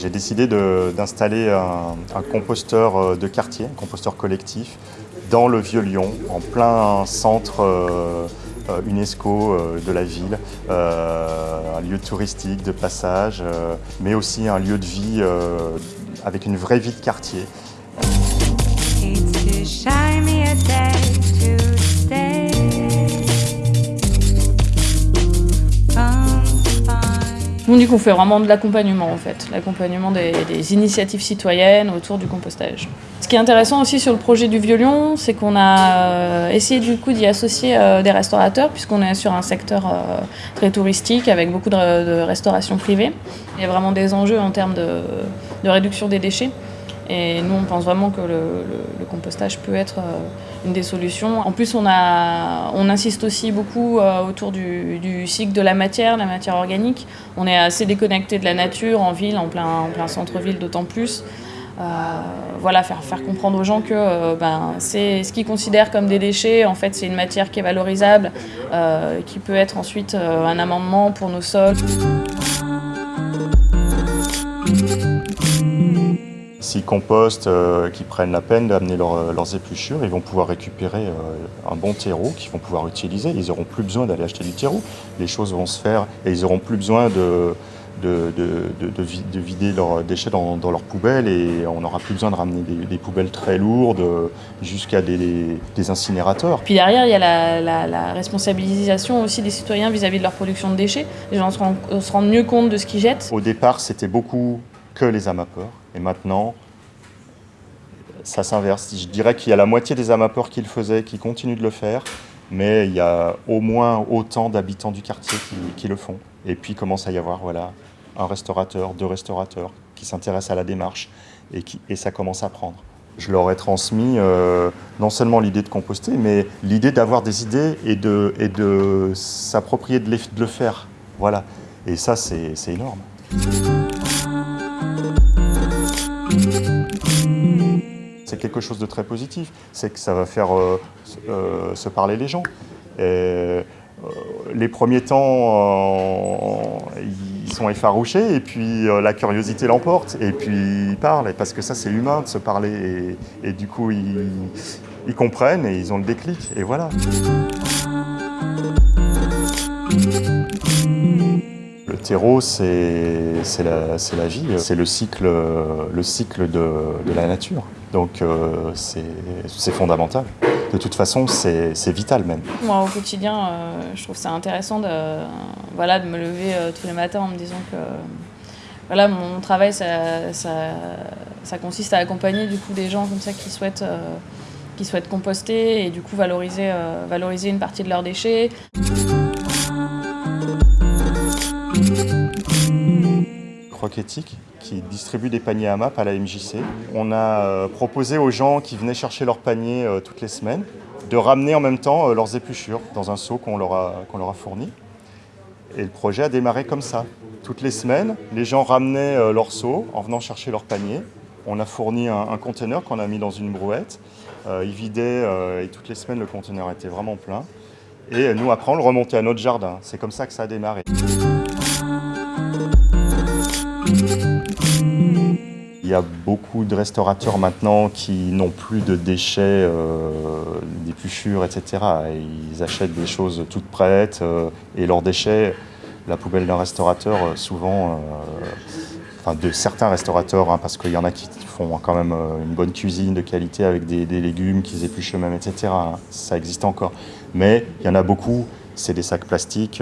J'ai décidé d'installer un, composteur euh, de quartier, un composteur collectif, dans le Vieux-Lyon, en plein centre euh, euh, UNESCO de la ville, un lieu touristique de passage, mais aussi un lieu de vie avec une vraie vie de quartier. Nous, dit qu'on fait vraiment de l'accompagnement en fait, l'accompagnement des, initiatives citoyennes autour du compostage. Ce qui est intéressant aussi sur le projet du Vieux-Lyon, c'est qu'on a euh, essayé du coup d'y associer euh, des restaurateurs, puisqu'on est sur un secteur euh, très touristique avec beaucoup de, restauration privée. Il y a vraiment des enjeux en termes de réduction des déchets. Et nous, on pense vraiment que le, compostage peut être euh, une des solutions. En plus, on, a, on insiste aussi beaucoup euh, autour du, cycle de la matière, la matière organique. On est assez déconnecté de la nature en ville, en plein, en plein centre-ville d'autant plus. Euh, voilà, faire, faire comprendre aux gens que ben, c'est ce qu'ils considèrent comme des déchets, en fait, c'est une matière qui est valorisable, qui peut être ensuite un amendement pour nos sols. S'ils compostent, euh, qu'ils prennent la peine d'amener euh, leurs épluchures, ils vont pouvoir récupérer euh, un bon terreau qu'ils vont pouvoir utiliser. Ils n'auront plus besoin d'aller acheter du terreau. Les choses vont se faire et ils n'auront plus besoin de, de, vider leurs déchets dans, leurs poubelles et on n'aura plus besoin de ramener des, poubelles très lourdes jusqu'à des, incinérateurs. Puis derrière, il y a la, responsabilisation aussi des citoyens vis-à-vis de leur production de déchets. Les gens se rendent, se rendent mieux compte de ce qu'ils jettent. Au départ, c'était beaucoup que les amapeurs. Et maintenant, ça s'inverse. Je dirais qu'il y a la moitié des amapeurs qui le faisaient, qui continuent de le faire, mais il y a au moins autant d'habitants du quartier qui, le font. Et puis commence à y avoir voilà, un restaurateur, deux restaurateurs qui s'intéressent à la démarche et, qui, et ça commence à prendre. Je leur ai transmis euh, non seulement l'idée de composter, mais l'idée d'avoir des idées et de, et de s'approprier de, de le faire. Voilà. Et ça, c'est énorme. C'est quelque chose de très positif, c'est que ça va faire euh, euh, se parler les gens. Euh, les premiers temps, ils sont effarouchés et puis la curiosité l'emporte et puis ils parlent parce que ça c'est humain de se parler et, du coup ils, comprennent et ils ont le déclic et voilà. Le terreau, c'est la, vie, c'est le cycle, le cycle de, de la nature. Donc euh, c'est fondamental. De toute façon, c'est vital même. Moi, au quotidien, euh, je trouve ça intéressant de, voilà, de me lever euh, tous les matins en me disant que voilà, mon travail, ça, ça, ça, consiste à accompagner du coup, des gens comme ça qui souhaitent, qui souhaitent composter et du coup valoriser, valoriser une partie de leurs déchets. Éthique qui distribue des paniers à MAP à la MJC. On a euh, proposé aux gens qui venaient chercher leurs paniers euh, toutes les semaines de ramener en même temps euh, leurs épluchures dans un seau qu'on leur, a, leur a fourni. Et le projet a démarré comme ça. Toutes les semaines, les gens ramenaient leur seau en venant chercher leur panier. On a fourni un, conteneur qu'on a mis dans une brouette. il vidait et toutes les semaines le conteneur était vraiment plein. Et nous, après, on le remontait à notre jardin. C'est comme ça que ça a démarré. Il y a beaucoup de restaurateurs maintenant qui n'ont plus de déchets, euh, d'épluchures, etc. Ils achètent des choses toutes prêtes euh, et leurs déchets, la poubelle d'un restaurateur, euh, souvent, enfin de certains restaurateurs, hein, parce qu'il y en a qui font quand même une bonne cuisine de qualité avec des, légumes qu'ils épluchent eux-mêmes, etc. Hein. Ça existe encore. Mais il y en a beaucoup, c'est des sacs plastiques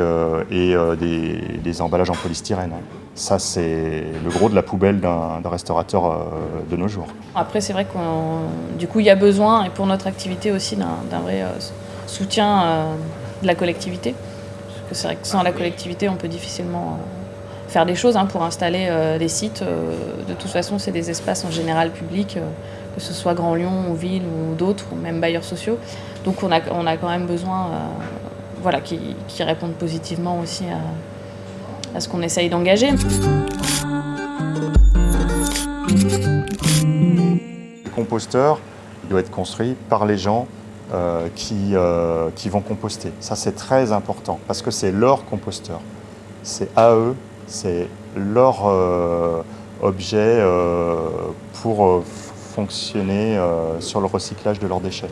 et des, emballages en polystyrène. Ça, c'est le gros de la poubelle d'un restaurateur euh, de nos jours. Après, c'est vrai qu'il du coup, il y a besoin, et pour notre activité aussi, d'un vrai euh, soutien euh, de la collectivité. Parce que c'est vrai que sans la collectivité, on peut difficilement faire des choses hein, pour installer des sites. De toute façon, c'est des espaces en général publics, que ce soit Grand Lyon ou Ville ou d'autres, ou même bailleurs sociaux. Donc on a, on a quand même besoin voilà, qui, qui répondent positivement aussi à à ce qu'on essaye d'engager. Le composteur doit être construit par les gens qui, qui vont composter. Ça, c'est très important parce que c'est leur composteur. C'est à eux, c'est leur objet pour fonctionner sur le recyclage de leurs déchets.